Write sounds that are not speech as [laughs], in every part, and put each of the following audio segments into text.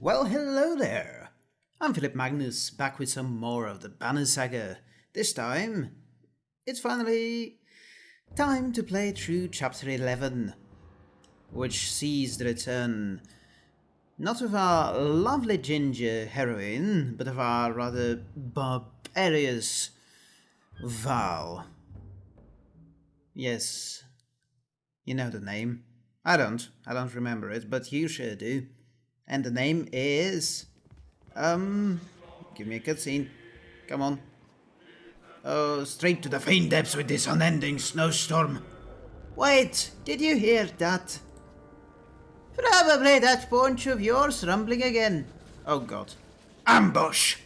Well, hello there. I'm Philip Magnus, back with some more of the Banner Saga. This time, it's finally time to play through Chapter 11, which sees the return not of our lovely ginger heroine, but of our rather barbarous Val. Yes, you know the name. I don't. I don't remember it, but you sure do. And the name is... Um... Give me a cutscene. Come on. Oh, straight to the faint depths with this unending snowstorm. Wait, did you hear that? Probably that paunch of yours rumbling again. Oh god. Ambush!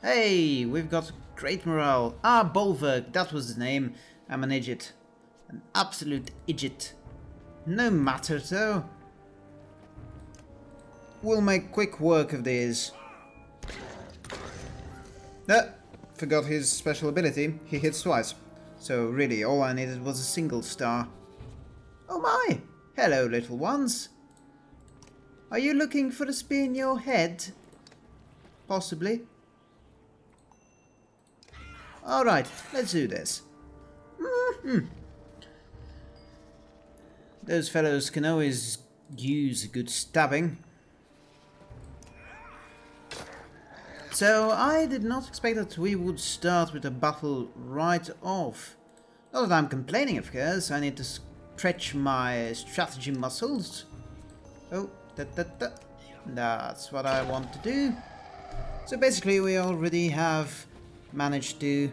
Hey, we've got great morale. Ah, Bolverk, that was the name. I'm an idiot. An absolute idiot. No matter though. We'll make quick work of these. Ah, forgot his special ability. He hits twice. So really, all I needed was a single star. Oh my! Hello, little ones. Are you looking for a spear in your head? Possibly. Alright, let's do this. Mm -hmm. Those fellows can always use a good stabbing. So I did not expect that we would start with a battle right off. Not that I'm complaining, of course. I need to stretch my strategy muscles. Oh, da, da, da. that's what I want to do. So basically we already have managed to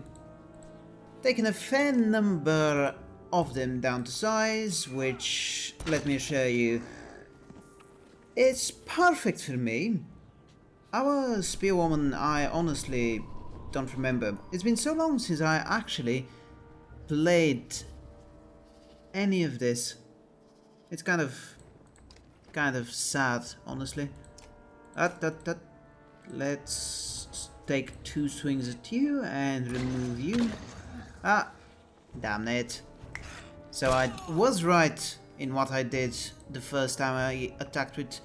taken a fair number of them down to size, which, let me show you, it's perfect for me. Our spearwoman, I honestly don't remember. It's been so long since I actually played any of this. It's kind of, kind of sad, honestly. That, that. Let's take two swings at you and remove you. Ah, damn it. So I was right in what I did the first time I attacked with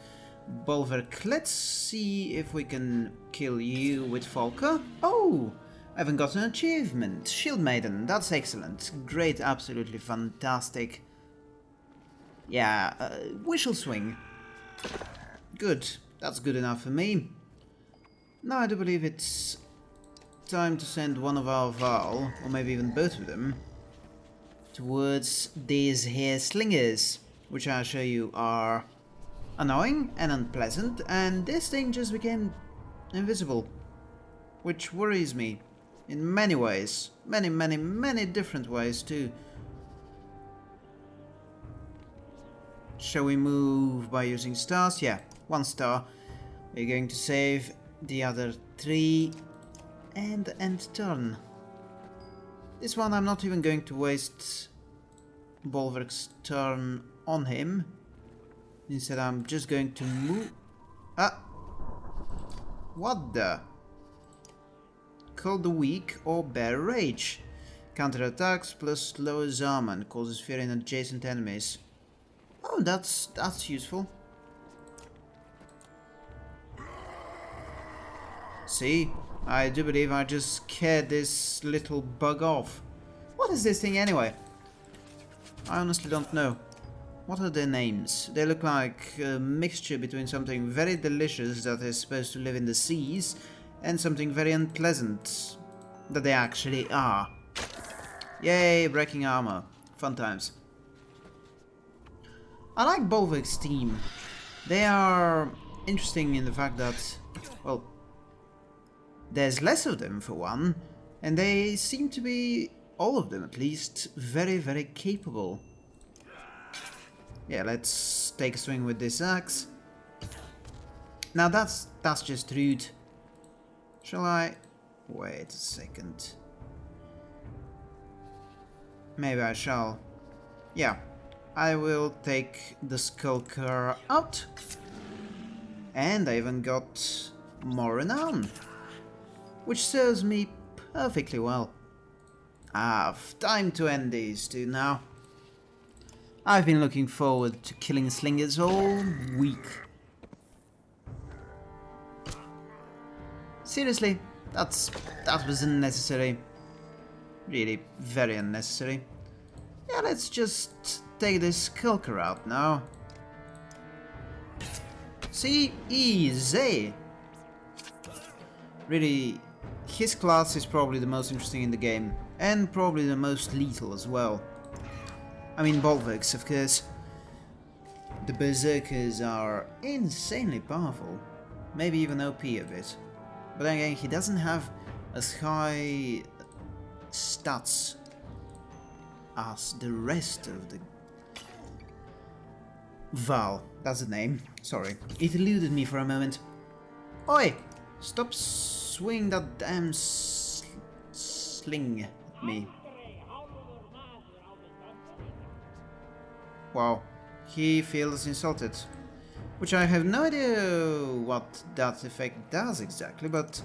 Bolverk. Let's see if we can kill you with Folka. Oh, I haven't got an achievement. Shield Maiden, that's excellent. Great, absolutely fantastic. Yeah, uh, Wishel Swing. Good, that's good enough for me. Now I do believe it's time to send one of our Val, or maybe even both of them, towards these here slingers, which I'll show you are annoying and unpleasant, and this thing just became invisible, which worries me in many ways, many, many, many different ways too. Shall we move by using stars? Yeah, one star. We're going to save the other three and end turn. This one I'm not even going to waste Bolverk's turn on him. Instead I'm just going to move... Ah! What the? Call the weak or bear rage. Counter attacks plus lowers armor and causes fear in adjacent enemies. Oh, that's that's useful. See, I do believe I just scared this little bug off. What is this thing anyway? I honestly don't know. What are their names? They look like a mixture between something very delicious that is supposed to live in the seas and something very unpleasant that they actually are. Yay, breaking armor. Fun times. I like Bolverk's team. They are interesting in the fact that, well, there's less of them, for one, and they seem to be, all of them at least, very, very capable. Yeah, let's take a swing with this axe. Now that's that's just rude. Shall I... Wait a second. Maybe I shall. Yeah, I will take the Skulker out. And I even got more renown which serves me perfectly well. I've time to end these two now. I've been looking forward to killing slingers all week. Seriously, that's that was unnecessary. Really, very unnecessary. Yeah, let's just take this Skulker out now. See, easy. Really, his class is probably the most interesting in the game, and probably the most lethal as well. I mean, Bolverks, of course. The Berserkers are insanely powerful, maybe even OP a bit. But again, he doesn't have as high stats as the rest of the... Val, that's the name. Sorry, it eluded me for a moment. Oi! Stop swinging that damn sl sling at me. Wow, he feels insulted. Which I have no idea what that effect does exactly, but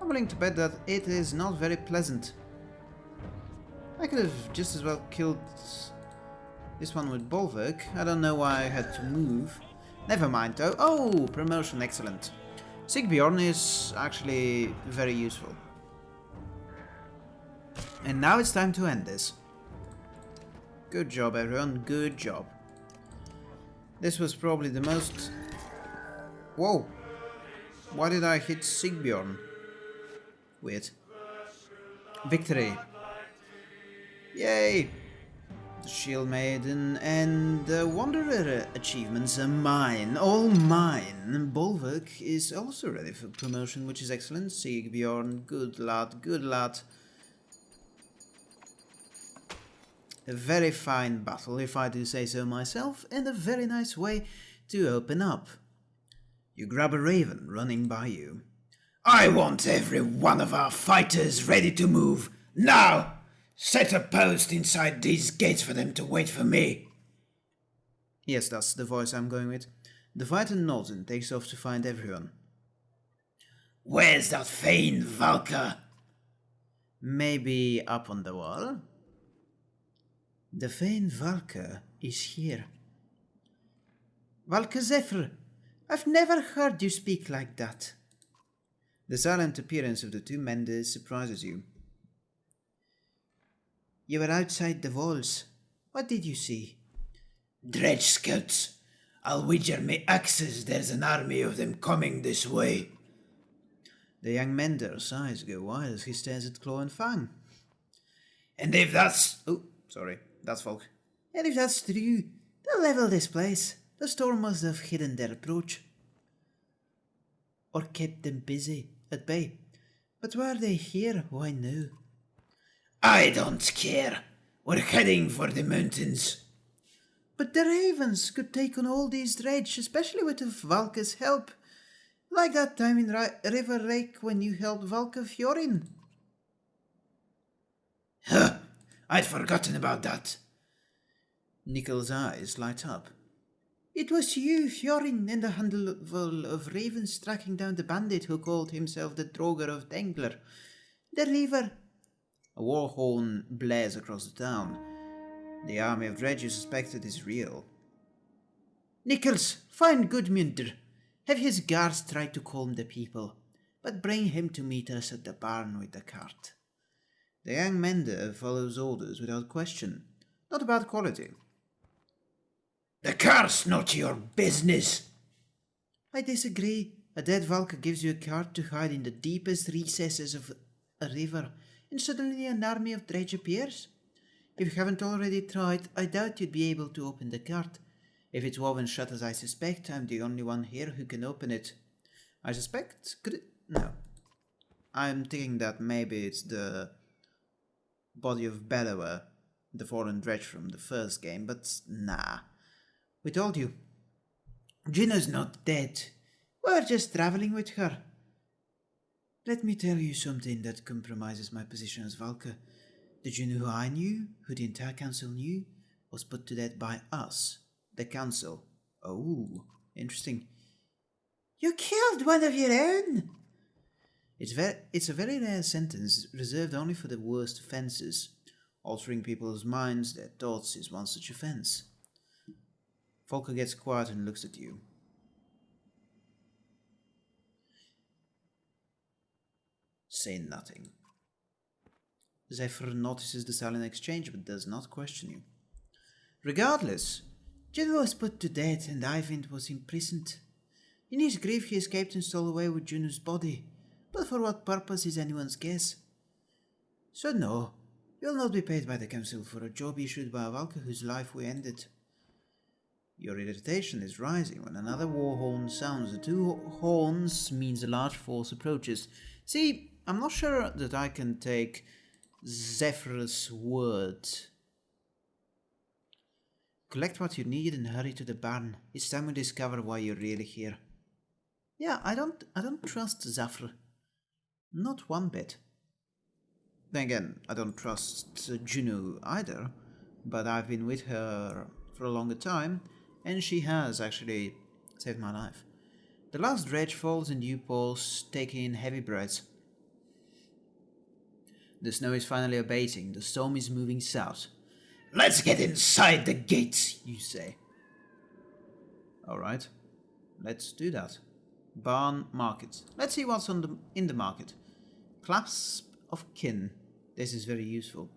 I'm willing to bet that it is not very pleasant. I could have just as well killed this one with Bolverk. I don't know why I had to move. Never mind though. Oh, promotion, excellent. Sigbjorn is actually very useful. And now it's time to end this. Good job everyone, good job. This was probably the most... Whoa! Why did I hit Sigbjorn? Weird. Victory. Yay! The Shield Maiden and the Wanderer achievements are mine, all mine. Bolverk is also ready for promotion, which is excellent. Sigbjorn, good lad, good lad. A very fine battle, if I do say so myself, and a very nice way to open up. You grab a raven running by you. I want every one of our fighters ready to move, now! Set a post inside these gates for them to wait for me. Yes, that's the voice I'm going with. The fighter nods and takes off to find everyone. Where's that Thane Valka? Maybe up on the wall? The Thane Valka is here. Valka Zephyr, I've never heard you speak like that. The silent appearance of the two Menders surprises you. You were outside the walls. What did you see? Dredge scouts. I'll wager my axes there's an army of them coming this way. The young Mender's eyes go wide as he stares at Claw and Fang. And if that's... Oh, sorry, that's Volk. And if that's true, they'll level this place. The storm must have hidden their approach. Or kept them busy, at bay. But why are they here? Why no? I don't care. We're heading for the mountains. But the ravens could take on all these dredge, especially with Valka's help. Like that time in Ra River Rake when you helped Valka Fiorin. Huh, I'd forgotten about that. Nickel's eyes light up. It was you, Fiorin, and a handful of ravens tracking down the bandit who called himself the Droger of Dengler. The river a war horn blares across the town. The army of Dredge you suspected is real. Nichols, find Gudmundur. Have his guards try to calm the people, but bring him to meet us at the barn with the cart. The young Mender follows orders without question, not about quality. The cart's not your business. I disagree. A dead Valka gives you a cart to hide in the deepest recesses of a river and suddenly an army of dredge appears? If you haven't already tried, I doubt you'd be able to open the cart. If it's woven shut as I suspect, I'm the only one here who can open it. I suspect? Could it? No. I'm thinking that maybe it's the body of Bellower, the fallen dredge from the first game, but nah. We told you. Gina's not dead. We're just traveling with her. Let me tell you something that compromises my position as Valka. The you who I knew, who the entire council knew, was put to death by us, the council? Oh, interesting. You killed one of your own! It's, ve- it's a very rare sentence, reserved only for the worst offences. Altering people's minds, their thoughts, is one such offence. Folka gets quiet and looks at you. Say nothing. Zephyr notices the silent exchange but does not question you. Regardless, Juno was put to death and Eyvind was imprisoned. In his grief he escaped and stole away with Juno's body, but for what purpose is anyone's guess. So no, you'll not be paid by the council for a job issued by a Valka whose life we ended. Your irritation is rising when another war horn sounds. The two horns means a large force approaches. See, I'm not sure that I can take Zephyr's word. Collect what you need and hurry to the barn. It's time we discover why you're really here. Yeah, I don't I don't trust Zephyr. Not one bit. Then again, I don't trust Juno either, but I've been with her for a longer time, and she has actually saved my life. The last dredge falls and you pause, taking in heavy breaths. The snow is finally abating, the storm is moving south. Let's get inside the gates, you say. Alright, let's do that. Barn market. Let's see what's on the, in the market. Clasp of kin. This is very useful.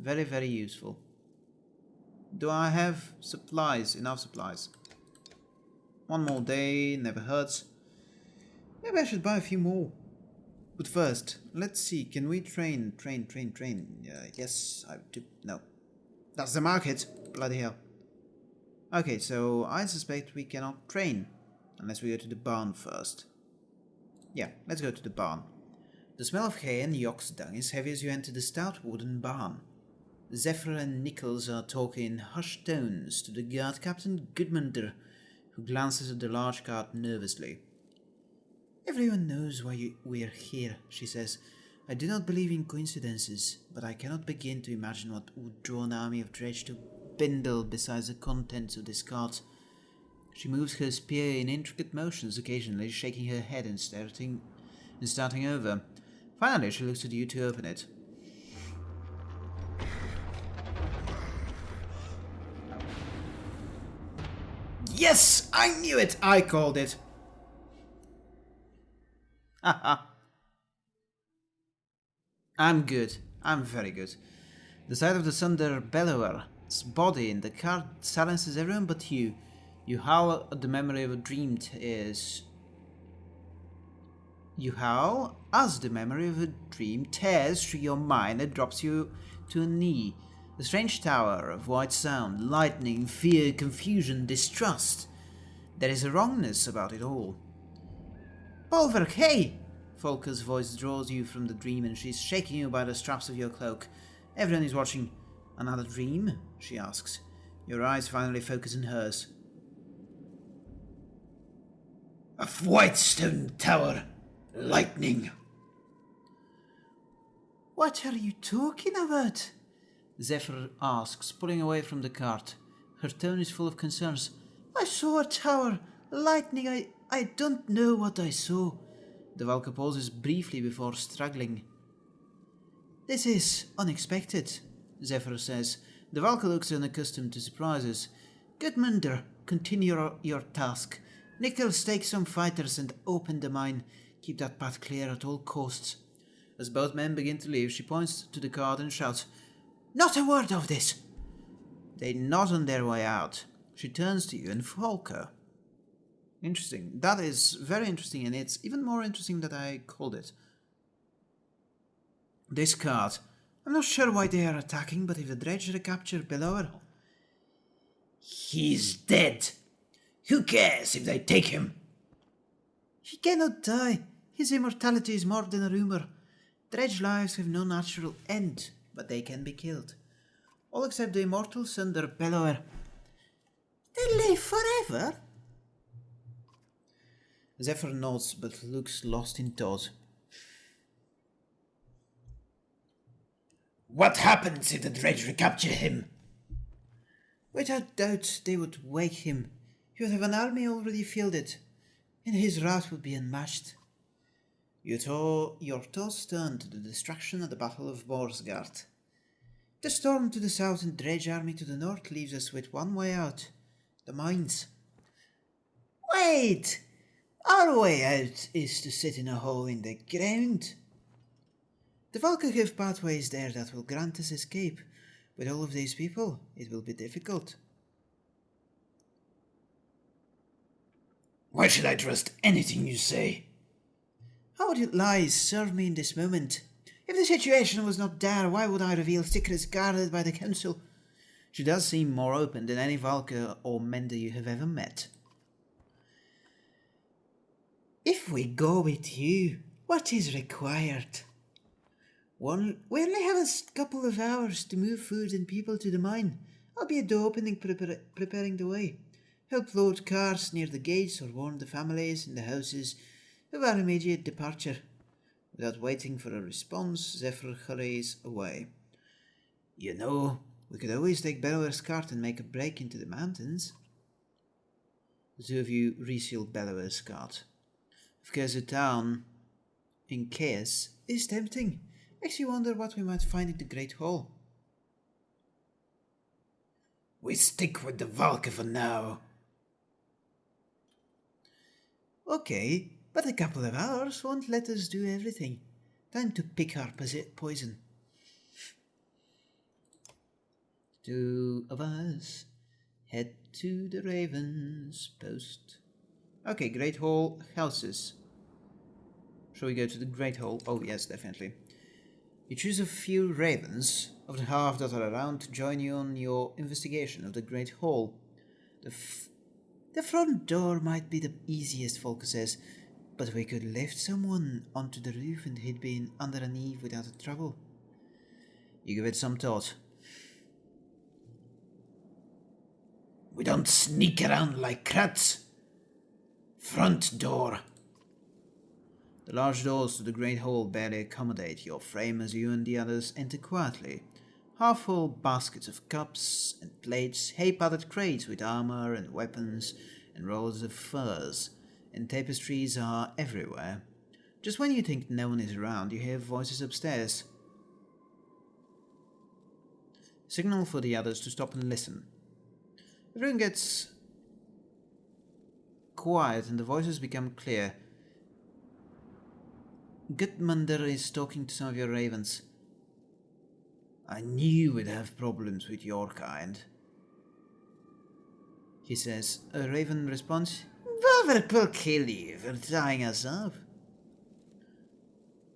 Very, very useful. Do I have supplies? Enough supplies. One more day, never hurts. Maybe I should buy a few more. But first, let's see, can we train, train, train, train? Uh, yes, I do. No. That's the market. Bloody hell. Okay, so I suspect we cannot train unless we go to the barn first. Yeah, let's go to the barn. The smell of hay and ox dung is heavy as you enter the stout wooden barn. Zephyr and Nichols are talking in hushed tones to the guard captain Gudmundur, who glances at the large cart nervously. Everyone knows why you, we're here, she says. I do not believe in coincidences, but I cannot begin to imagine what would draw an army of dredge to Bindle besides the contents of this cart. She moves her spear in intricate motions, occasionally shaking her head and starting, and starting over. Finally, she looks at you to open it. Yes, I knew it! I called it. [laughs] I'm good. I'm very good. The sight of the Thunder Bellower's body in the car silences everyone but you. You howl at the memory of a dream is... You howl as the memory of a dream tears through your mind and drops you to a knee. A strange tower of white sound, lightning, fear, confusion, distrust. There is a wrongness about it all. Bolverk, hey! Voice draws you from the dream and she's shaking you by the straps of your cloak. Everyone is watching. Another dream? she asks. Your eyes finally focus on hers. A white stone tower. Lightning. What are you talking about? Zephyr asks, pulling away from the cart. Her tone is full of concerns. I saw a tower. Lightning. I, I don't know what I saw. The Valka pauses briefly before struggling. This is unexpected, Zephyr says. The Valka looks unaccustomed to surprises. Gudmundur, continue your, your task. Nichols, take some fighters and open the mine. Keep that path clear at all costs. As both men begin to leave, she points to the cart and shouts, Not a word of this! They nod on their way out. She turns to you and Folka. Interesting. That is very interesting, and it's even more interesting that I called it. This card. I'm not sure why they are attacking, but if the dredge recapture below He's dead. Who cares if they take him? He cannot die. His immortality is more than a rumor. Dredge lives have no natural end, but they can be killed. All except the immortal Thunder Bellower. They live forever? Zephyr nods but looks lost in thought. What happens if the dredge recapture him? Without doubt they would wake him. He would have an army already fielded, and his wrath would be unmatched. You tore, your thoughts turn to the destruction at the Battle of Boersgard. The storm to the south and Dredge army to the north leaves us with one way out. The mines. Wait! Our way out is to sit in a hole in the ground. The Valka have pathways there that will grant us escape. With all of these people, it will be difficult. Why should I trust anything you say? How would it lies serve me in this moment? If the situation was not dire, why would I reveal secrets guarded by the Council? She does seem more open than any Valka or Mender you have ever met. If we go with you, what is required? One, we only have a couple of hours to move food and people to the mine. I'll be at the opening prepar preparing the way. Help load cars near the gates or warn the families in the houses of our immediate departure. Without waiting for a response, Zephyr hurries away. You know, we could always take Bellower's cart and make a break into the mountains. The two of you Bellower's cart. Of a town in chaos is tempting. Makes you wonder what we might find in the Great Hall. We stick with the Valka for now. Okay, but a couple of hours won't let us do everything. Time to pick our poison. Two of us head to the Raven's Post. Okay, Great Hall houses. Shall we go to the Great Hall? Oh yes, definitely. You choose a few ravens of the half that are around to join you on your investigation of the Great Hall. The, the front door might be the easiest, Folka says, but we could lift someone onto the roof and he'd be under an eave without a trouble. You give it some thought. We don't sneak around like crats. Front door. The large doors to the great hall barely accommodate your frame as you and the others enter quietly. Half full baskets of cups and plates, hay padded crates with armor and weapons, and rolls of furs, and tapestries are everywhere. Just when you think no one is around, you hear voices upstairs. Signal for the others to stop and listen. Everyone gets quiet and the voices become clear. Gudmundur is talking to some of your ravens. I knew we'd have problems with your kind. He says. A raven responds, will kill you for tying us up.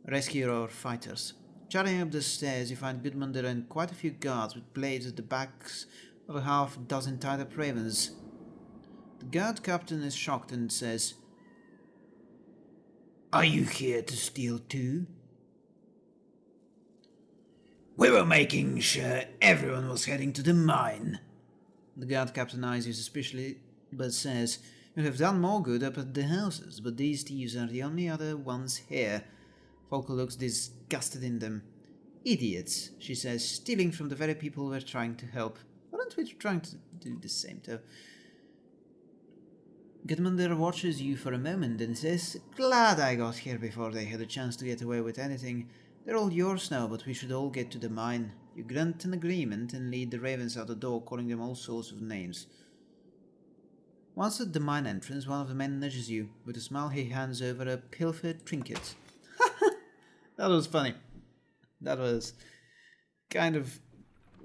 Rescue or fighters. Charting up the stairs, you find Gudmundur and quite a few guards with blades at the backs of a half dozen tied up ravens. Guard captain is shocked and says, are you here to steal too? We were making sure everyone was heading to the mine. The guard captain eyes you suspiciously, but says, You have done more good up at the houses, but these thieves are the only other ones here. Folka looks disgusted in them. Idiots, she says, stealing from the very people we're trying to help. Aren't we trying to do the same, though? Gudmundur watches you for a moment and says, Glad I got here before they had a chance to get away with anything. They're all yours now, but we should all get to the mine. You grunt an agreement and lead the ravens out the door, calling them all sorts of names. Once at the mine entrance, one of the men nudges you. With a smile, he hands over a pilfered trinket. [laughs] that was funny. That was kind of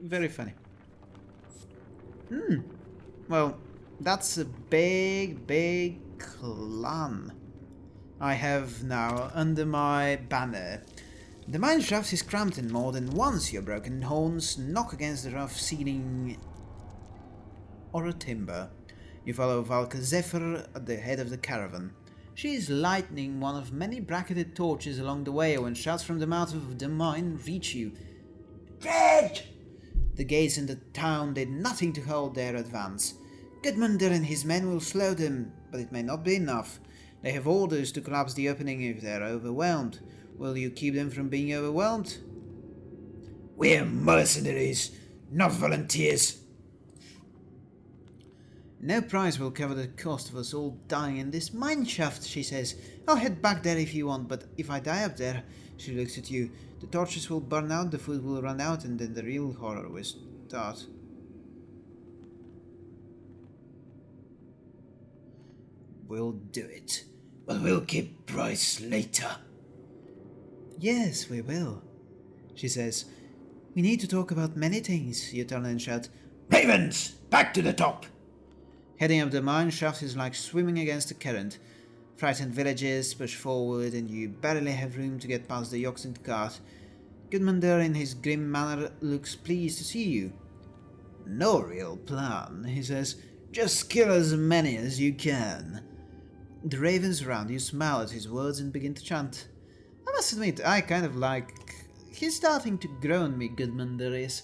very funny. Hmm. Well, that's a big, big clan I have now under my banner. The mine shaft is cramped and more than once your broken horns knock against the rough ceiling or a timber. You follow Valka Zephyr at the head of the caravan. She is lighting one of many bracketed torches along the way when shouts from the mouth of the mine reach you. Red! The gates in the town did nothing to hold their advance. Gudmundur and his men will slow them, but it may not be enough. They have orders to collapse the opening if they are overwhelmed. Will you keep them from being overwhelmed? We're mercenaries, not volunteers. No price will cover the cost of us all dying in this mine shaft, she says. I'll head back there if you want, but if I die up there, she looks at you. The torches will burn out, the food will run out, and then the real horror will start. We'll do it. But we'll keep Bryce later. Yes, we will. She says, We need to talk about many things, you turn and shout. Ravens! Back to the top! Heading up the mine shaft is like swimming against the current. Frightened villagers push forward and you barely have room to get past the oxen cart. Gudmundur in his grim manner looks pleased to see you. No real plan, he says. Just kill as many as you can. The ravens around you smile at his words and begin to chant. I must admit, I kind of like... He's starting to grow on me, Goodman, is.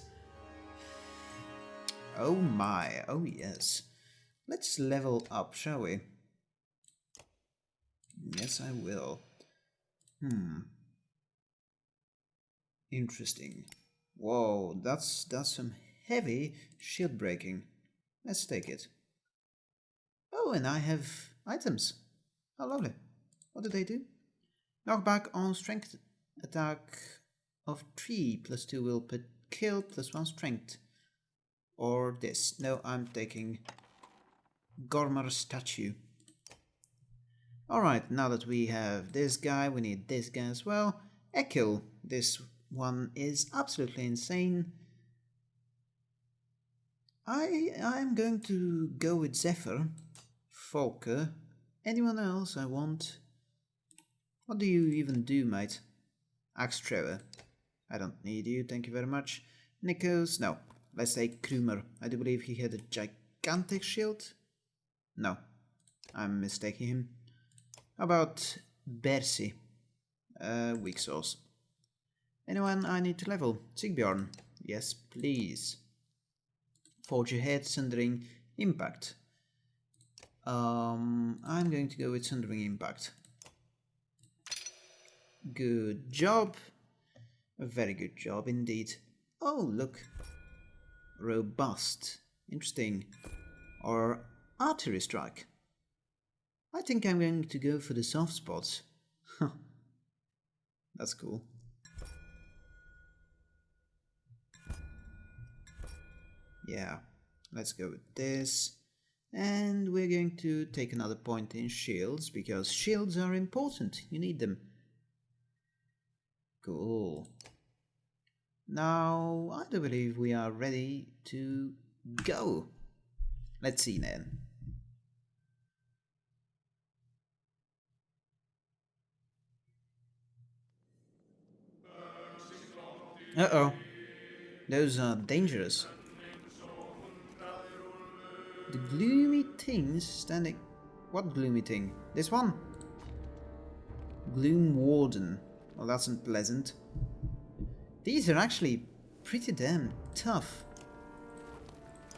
Oh my, oh yes. Let's level up, shall we? Yes, I will. Hmm. Interesting. Whoa, that's that's some heavy shield breaking. Let's take it. Oh, and I have items. How lovely. What do they do? Knockback on strength attack of 3 plus 2 will put kill plus 1 strength. Or this. No, I'm taking Gormar statue. Alright, now that we have this guy, we need this guy as well. Echo. This one is absolutely insane. I I'm going to go with Zephyr, Folka. Anyone else I want? What do you even do, mate? Axe Trevor. I don't need you, thank you very much. Nikos, no. Let's take Krumer. I do believe he had a gigantic shield. No, I'm mistaking him. How about Bersi? Uh, weak sauce. Anyone I need to level? Sigbjorn. Yes, please. Forge ahead, Sundering Impact. Um, I'm going to go with Sundering Impact. Good job. A very good job indeed. Oh, look. Robust. Interesting. Or Artery Strike. I think I'm going to go for the soft spots. Huh. That's cool. Yeah, let's go with this. And we're going to take another point in shields, because shields are important, you need them. Cool. Now, I do believe we are ready to go. Let's see then. Uh-oh. Those are dangerous. The gloomy things standing... What gloomy thing? This one? Gloom Warden. Well, that's unpleasant. These are actually pretty damn tough.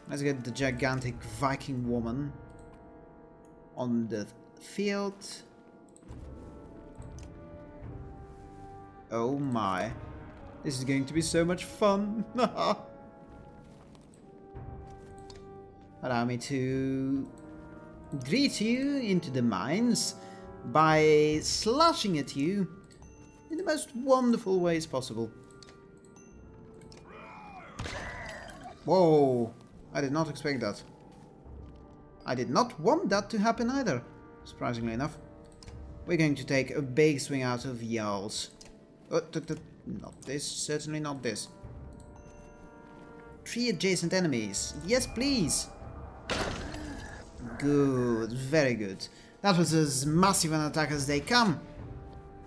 Let's get the gigantic Viking woman on the field. Oh my. This is going to be so much fun. [laughs] Allow me to greet you into the mines by slashing at you in the most wonderful ways possible. Whoa, I did not expect that. I did not want that to happen either, surprisingly enough. We're going to take a big swing out of Jarls. Uh, not this, certainly not this. Three adjacent enemies. Yes, please. Good, very good. That was as massive an attack as they come.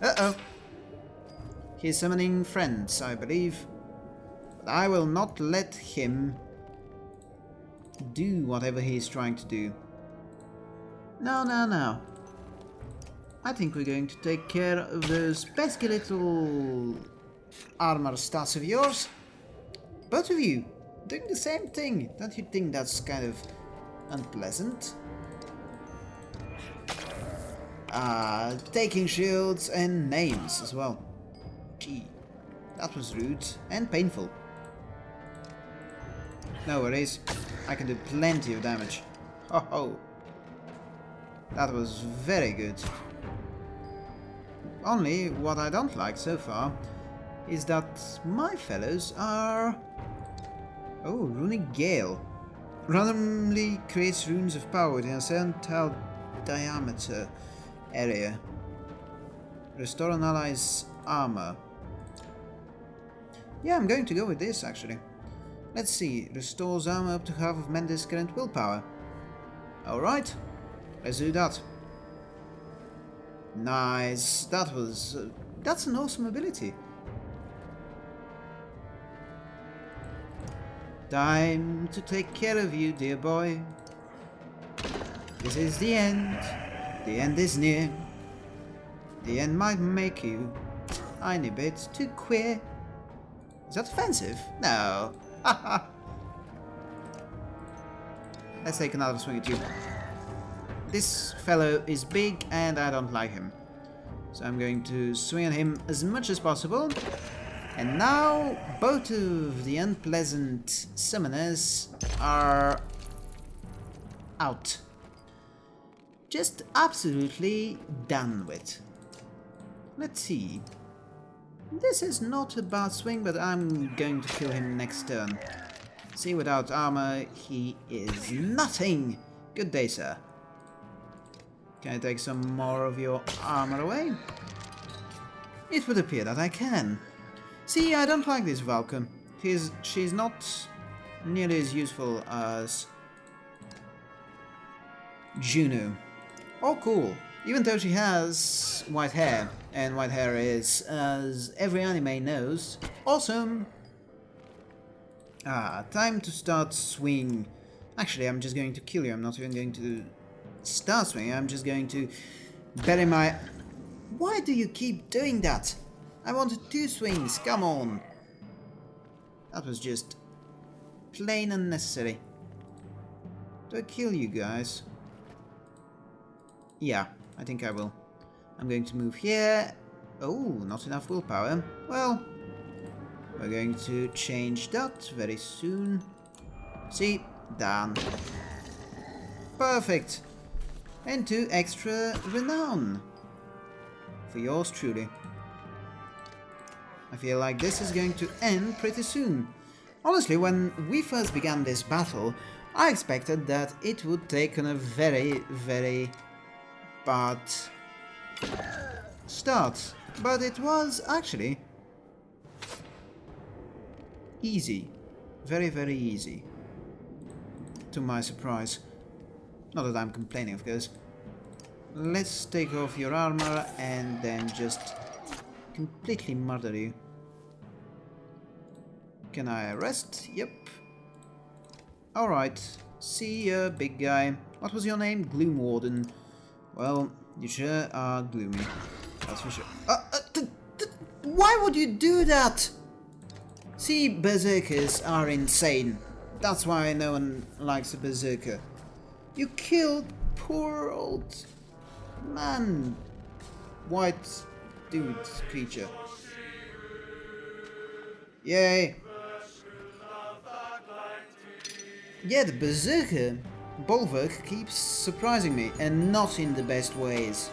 Uh-oh. He's summoning friends, I believe. But I will not let him do whatever he's trying to do. No, no, no. I think we're going to take care of those pesky little armor stats of yours. Both of you, doing the same thing. Don't you think that's kind of unpleasant? Uh, taking shields and names as well. Gee, that was rude and painful. No worries, I can do plenty of damage. Ho ho! That was very good. Only, what I don't like so far is that my fellows are... Oh, Runic Gale. Randomly creates runes of power in a certain tile diameter area. Restore an ally's armor. Yeah, I'm going to go with this actually. Let's see, restores armor up to half of Menders' current willpower. Alright, let's do that. Nice, that was... Uh, that's an awesome ability. Time to take care of you, dear boy. This is the end. The end is near. The end might make you tiny bit too queer. Is that offensive? No. [laughs] Let's take another swing at you. This fellow is big and I don't like him. So I'm going to swing at him as much as possible. And now both of the unpleasant summoners are out. Just absolutely done with. Let's see. This is not a bad swing, but I'm going to kill him next turn. See, without armor, he is nothing. Good day, sir. Can I take some more of your armor away? It would appear that I can. See, I don't like this Valka. She's, she's not nearly as useful as Juno. Oh, cool. Even though she has white hair, and white hair is, as every anime knows, awesome! Ah, time to start swing. Actually, I'm just going to kill you. I'm not even going to start swinging. I'm just going to bury my... Why do you keep doing that? I wanted two swings, come on! That was just plain unnecessary. Do I kill you guys? Yeah, I think I will. I'm going to move here. Oh, not enough willpower. Well, we're going to change that very soon. See, done. Perfect. And two extra renown. For yours truly. I feel like this is going to end pretty soon. Honestly, when we first began this battle, I expected that it would take on a very, very bad start. But it was actually easy. Very, very easy. To my surprise. Not that I'm complaining, of course. Let's take off your armor and then just completely murder you. Can I arrest? Yep. Alright. See ya, big guy. What was your name? Gloom Warden. Well, you sure are gloomy. That's for sure. Uh, uh, why would you do that? See, berserkers are insane. That's why no one likes a berserker. You killed poor old man. White dude creature. Yay. Yeah, the berserker Bolverk keeps surprising me, and not in the best ways.